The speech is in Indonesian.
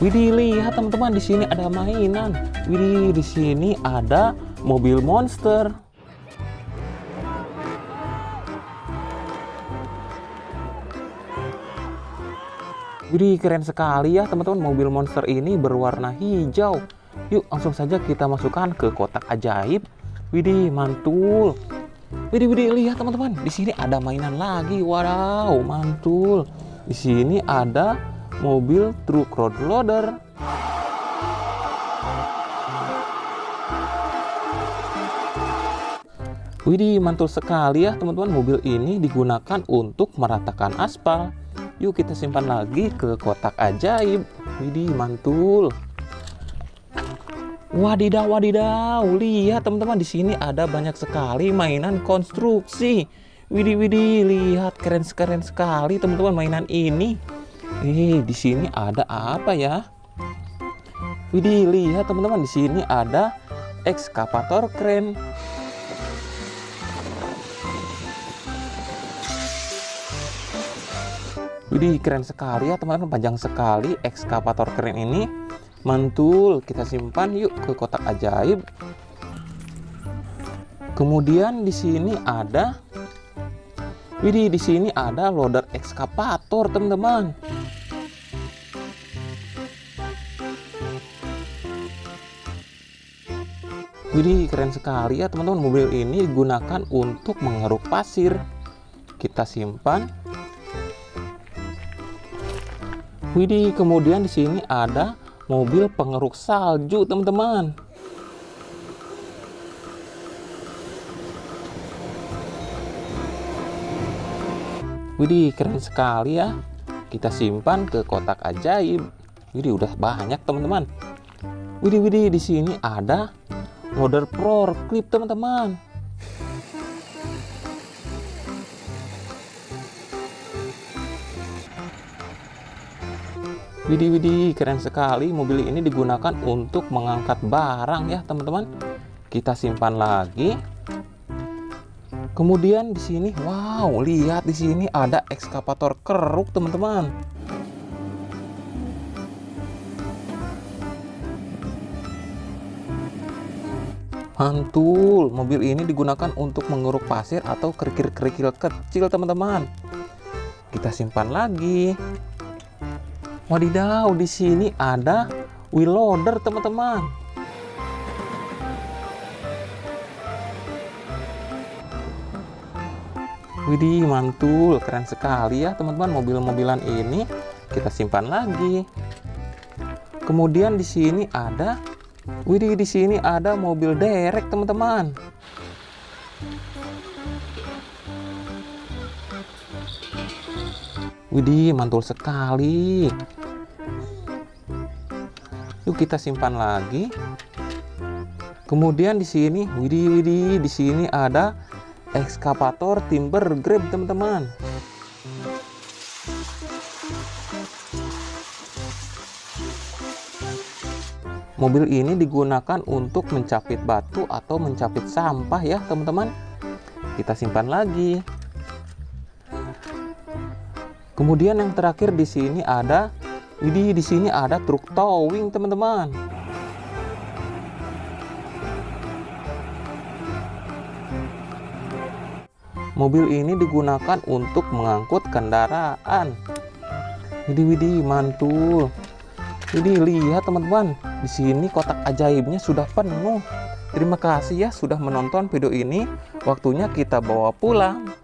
Widih, lihat teman-teman di sini ada mainan. Widih, di sini ada mobil monster. Widih, keren sekali ya teman-teman. Mobil monster ini berwarna hijau. Yuk, langsung saja kita masukkan ke kotak ajaib. Widih, mantul. Widih, widih, lihat teman-teman. Di sini ada mainan lagi. Wow, mantul. Di sini ada mobil truk road loader. Widih, mantul sekali ya teman-teman. Mobil ini digunakan untuk meratakan aspal. Yuk kita simpan lagi ke kotak ajaib. Widih, mantul. Wadidaw, wadidaw. Lihat teman-teman di sini ada banyak sekali mainan konstruksi. Widih, widih, lihat keren-keren sekali teman-teman mainan ini. Eh, di sini ada apa ya? Widih, lihat teman-teman di sini ada ekskavator keren. Widih keren sekali ya teman-teman panjang sekali ekskavator keren ini mantul kita simpan yuk ke kotak ajaib kemudian di sini ada Widih di sini ada loader ekskavator teman-teman. Widih keren sekali ya teman-teman. Mobil ini digunakan untuk mengeruk pasir. Kita simpan. Widih, kemudian di sini ada mobil pengeruk salju, teman-teman. Widih, keren sekali ya. Kita simpan ke kotak ajaib. Widih, udah banyak, teman-teman. Widih, widih, di sini ada loader pro clip, teman-teman. Widih widih keren sekali mobil ini digunakan untuk mengangkat barang ya teman-teman kita simpan lagi kemudian di sini wow lihat di sini ada ekskavator keruk teman-teman. Mantul. Mobil ini digunakan untuk mengeruk pasir atau kerikil-kerikil kecil teman-teman. Kita simpan lagi. Wadidaw, di sini ada wheel loader, teman-teman. Widih, mantul, keren sekali ya, teman-teman. Mobil-mobilan ini kita simpan lagi. Kemudian di sini ada Widih, di sini ada mobil derek, teman-teman. Widih, mantul sekali. Yuk kita simpan lagi. Kemudian di sini, widih widih, di sini ada ekskavator timber grab, teman-teman. Mobil ini digunakan untuk mencapit batu atau mencapit sampah ya, teman-teman. Kita simpan lagi. Kemudian yang terakhir di sini ada Widih, di sini ada truk towing, teman-teman. Mobil ini digunakan untuk mengangkut kendaraan. Widih, widih, mantul. Widih, lihat teman-teman. Di sini kotak ajaibnya sudah penuh. Terima kasih ya sudah menonton video ini. Waktunya kita bawa pulang.